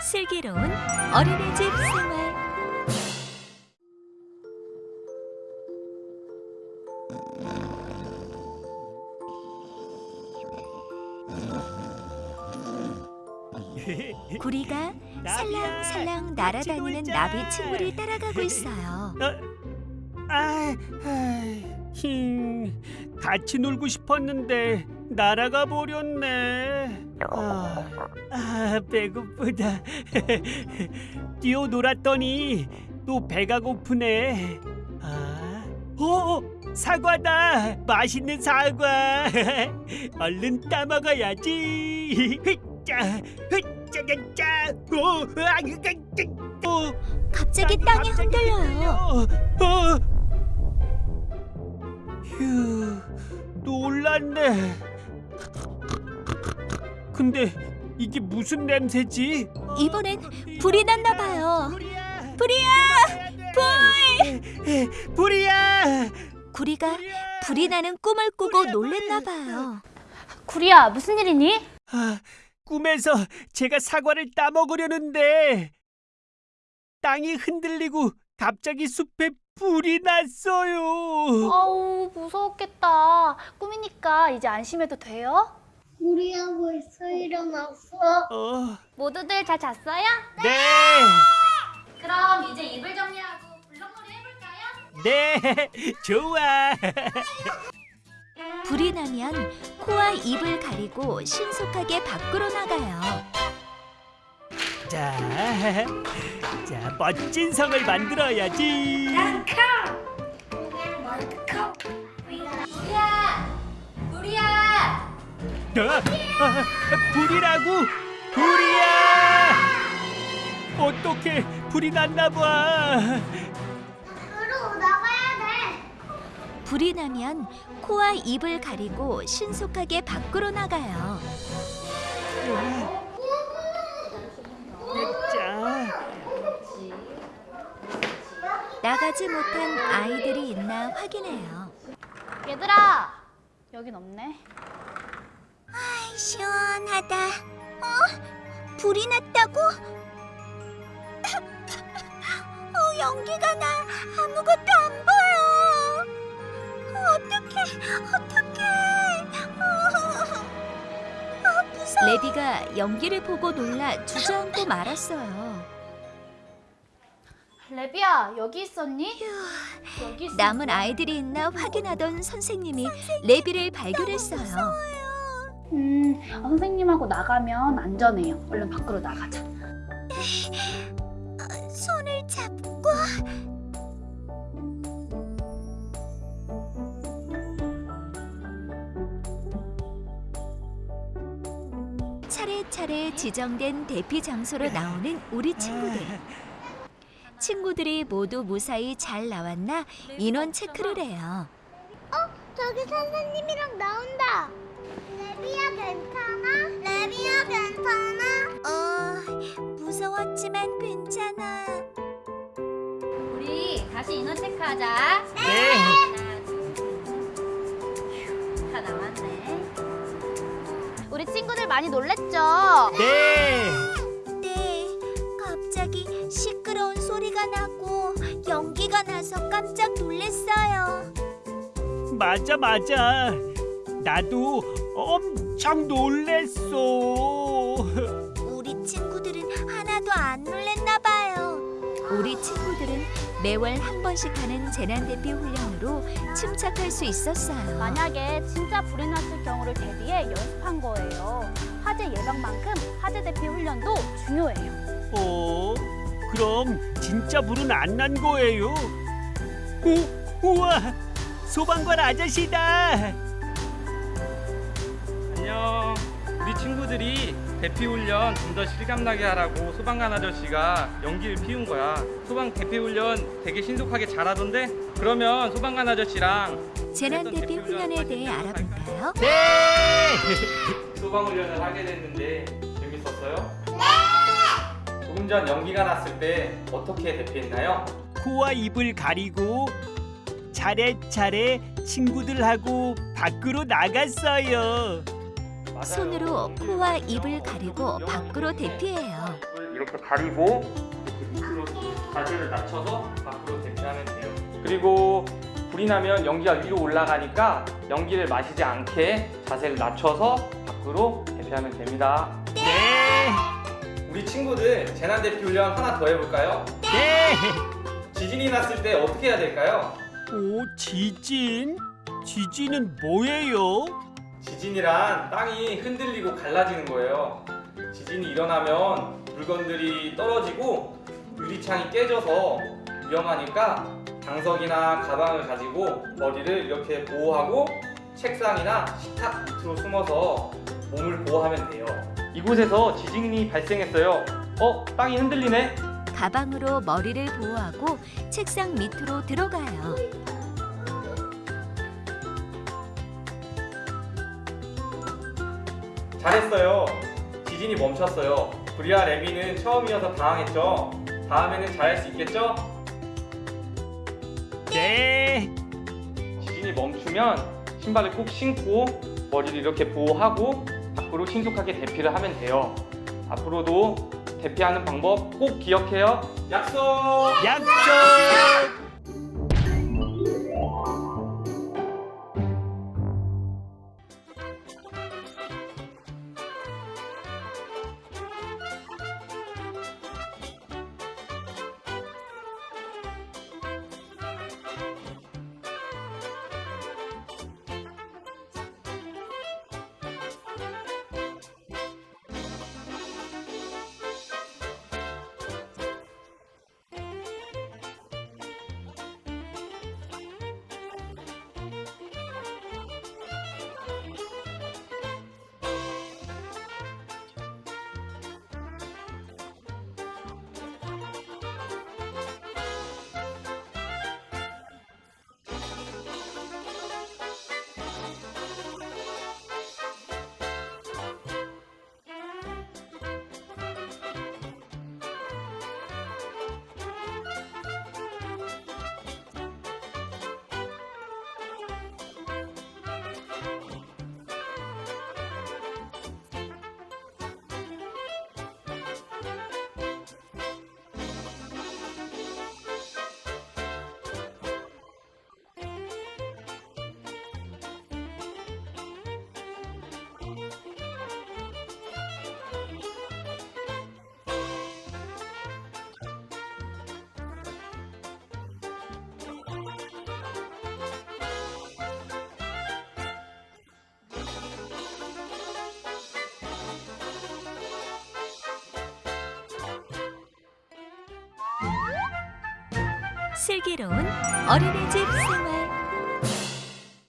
슬기로운 어린이집 생활 구리가 살랑살랑 날아다니는 나비 친구를 따라가고 있어요. 아, 힝, 같이 놀고 싶었는데 날아가 버렸네. 아, 아 배고프다. 뛰어 놀았더니 또 배가 고프네. 아, 어, 사과다. 맛있는 사과. 얼른 따 먹어야지. 자, 자, 오, 아, 어, 갑자기 땅이 흔들려요. 어. 휴, 놀랐네. 근데 이게 무슨 냄새지? 이번엔 불이 났나 봐요. 불이야! 불이야! 불! 불이야! 구리가 불이 나는 꿈을 꾸고 놀랬나 봐요. 구리야, 무슨 일이니? 아, 꿈에서 제가 사과를 따먹으려는데 땅이 흔들리고 갑자기 숲에 불이 났어요. 어우, 무서웠겠다. 꿈이니까 이제 안심해도 돼요? 우리야 벌써 일어났어? 어, 모두들 잘 잤어요? 네. 그럼 이제 이불 정리하고 불렁놀이 해볼까요? 네, 좋아. 불이 나면 코와 입을 가리고 신속하게 밖으로 나가요. 자, 자 멋진 성을 만들어야지. 구리 어? 아, 불이라고? 불이야! 어떻게 불이 났나 봐. 으로 나가야 돼. 불이 나면 코와 입을 가리고 신속하게 밖으로 나가요. 자, 나가지 못한 아이들이 있나 확인해요. 얘들아! 여긴 없네. 시원하다. 어? 불이 났다고? 어, 연기가 나 아무것도 안 보여. 어떡해, 어떡해. 어, 무서워. 레디가 연기를 보고 놀라 주저앉고 말았어요. 레비야, 여기 있었니? 여기 있었 남은 아이들이 있나 확인하던 선생님이 레비를 발견했어요. 음, 아, 선생님하고 나가면 안전해요. 얼른 밖으로 나가자. 손을 잡고 차례차례 지정된 대피 장소로 나오는 우리 친구들. 친구들이 모두 무사히 잘 나왔나 인원 체크를 해요. 저기 선생님이랑 나온다. 레비야 괜찮아? 레비야 괜찮아? 어, 무서웠지만 괜찮아. 우리 다시 인원 체크하자. 네. 다 나왔네. 우리 친구들 많이 놀랬죠? 네. 네, 갑자기 시끄러운 소리가 나고 연기가 나서 깜짝 놀랐어요. 맞아, 맞아. 나도 엄청 놀랬어. 우리 친구들은 하나도 안 놀랬나 봐요. 우리 친구들은 매월 한 번씩 하는 재난 대피 훈련으로 침착할 수 있었어요. 만약에 진짜 불이 났을 경우를 대비해 연습한 거예요. 화재 예방만큼 화재 대피 훈련도 중요해요. 어? 그럼 진짜 불은 안 난 거예요? 오, 우와, 소방관 아저씨다. 안녕. 우리 친구들이 대피 훈련 좀 더 실감나게 하라고 소방관 아저씨가 연기를 피운 거야. 소방 대피 훈련 되게 신속하게 잘하던데? 그러면 소방관 아저씨랑 재난 대피 훈련에 대해 알아볼까요? 네. 소방 훈련을 하게 됐는데 재밌었어요? 네. 조금 전 연기가 났을 때 어떻게 대피했나요? 코와 입을 가리고 차례차례 친구들하고 밖으로 나갔어요. 손으로 코와 입을 가리고 밖으로 대피해요. 이렇게 가리고 밑으로 자세를 낮춰서 밖으로 대피하면 돼요. 그리고 불이 나면 연기가 위로 올라가니까 연기를 마시지 않게 자세를 낮춰서 밖으로 대피하면 됩니다. 네. 우리 친구들 재난 대피 훈련 하나 더 해볼까요? 네. 지진이 났을 때 어떻게 해야 될까요? 오, 지진? 지진은 뭐예요? 지진이란 땅이 흔들리고 갈라지는 거예요. 지진이 일어나면 물건들이 떨어지고 유리창이 깨져서 위험하니까 장석이나 가방을 가지고 머리를 이렇게 보호하고 책상이나 식탁 밑으로 숨어서 몸을 보호하면 돼요. 이곳에서 지진이 발생했어요. 어? 땅이 흔들리네? 가방으로 머리를 보호하고 책상 밑으로 들어가요. 잘했어요. 지진이 멈췄어요. 브리아 레비는 처음이어서 당황했죠. 다음에는 잘할 수 있겠죠? 네. 지진이 멈추면 신발을 꼭 신고 머리를 이렇게 보호하고 밖으로 신속하게 대피를 하면 돼요. 앞으로도 대피하는 방법 꼭 기억해요. 약속! 약속. 슬기로운 어린이집 생활